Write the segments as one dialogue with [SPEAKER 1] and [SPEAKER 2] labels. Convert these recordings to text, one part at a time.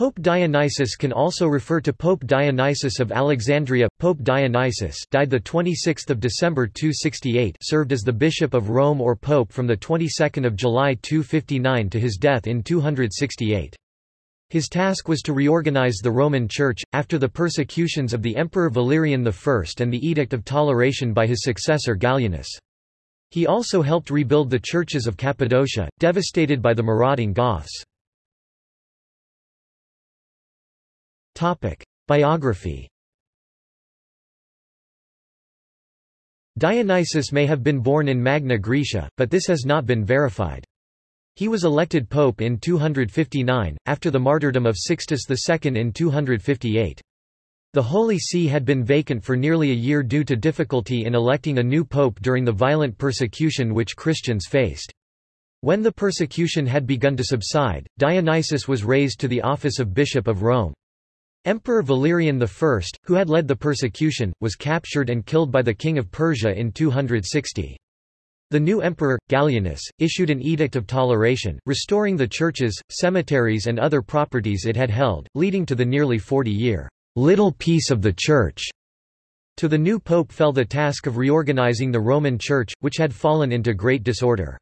[SPEAKER 1] Pope Dionysius can also refer to Pope Dionysius of Alexandria. Pope Dionysius died the 26th of December 268, served as the bishop of Rome or pope from the 22nd of July 259 to his death in 268. His task was to reorganize the Roman Church, after the persecutions of the Emperor Valerian I and the Edict of Toleration by his successor Gallienus. He also helped rebuild the churches of Cappadocia, devastated by the marauding Goths. Biography Dionysius may have been born in Magna Graecia, but this has not been verified. He was elected pope in 259, after the martyrdom of Sixtus II in 258. The Holy See had been vacant for nearly a year due to difficulty in electing a new pope during the violent persecution which Christians faced. When the persecution had begun to subside, Dionysius was raised to the office of Bishop of Rome. Emperor Valerian I, who had led the persecution, was captured and killed by the king of Persia in 260. The new emperor, Gallienus, issued an edict of toleration, restoring the churches, cemeteries and other properties it had held, leading to the nearly 40-year little peace of the church. To the new pope fell the task of reorganizing the Roman Church, which had fallen into great disorder.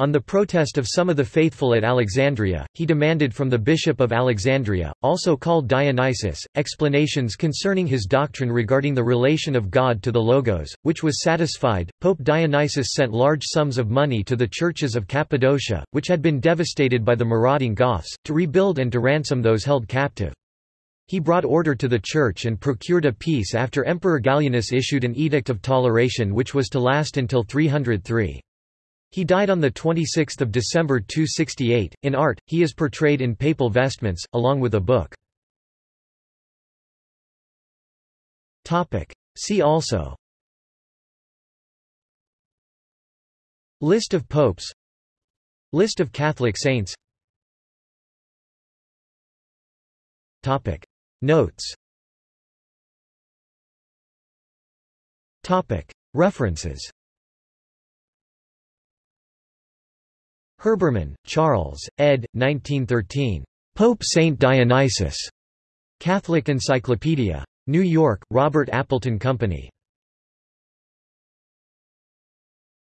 [SPEAKER 1] On the protest of some of the faithful at Alexandria, he demanded from the Bishop of Alexandria, also called Dionysius, explanations concerning his doctrine regarding the relation of God to the Logos, which was satisfied. Pope Dionysius sent large sums of money to the churches of Cappadocia, which had been devastated by the marauding Goths, to rebuild and to ransom those held captive. He brought order to the church and procured a peace after Emperor Gallienus issued an edict of toleration which was to last until 303. He died on 26 December 268. In art, he is portrayed in papal vestments, along with a book. See also List of popes List of Catholic saints Topic. Notes Topic. References Herbermann, Charles, ed. 1913. Pope Saint Dionysius. Catholic Encyclopedia. New York, Robert Appleton Company.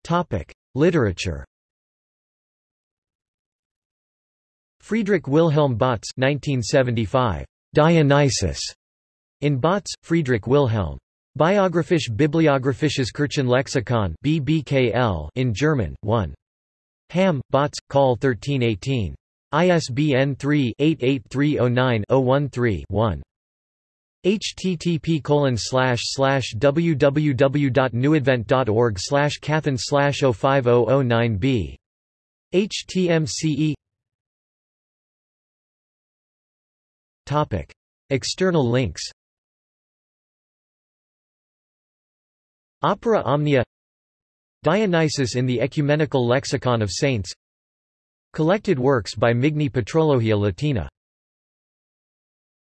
[SPEAKER 1] Topic: Literature. Friedrich Wilhelm Bautz 1975. Dionysius. In Bautz, Friedrich Wilhelm. Biographisch Bibliographisches Kirchenlexikon BBKL in German, 1. Hamm, Bautz, Call 1318. ISBN 3-88309-013-1. http colon slash slash www.newadvent.org slash cathen slash 05009b. HTMCE Topic. External links Opera Omnia Dionysius in the Ecumenical Lexicon of Saints Collected works by Migne Patrologia Latina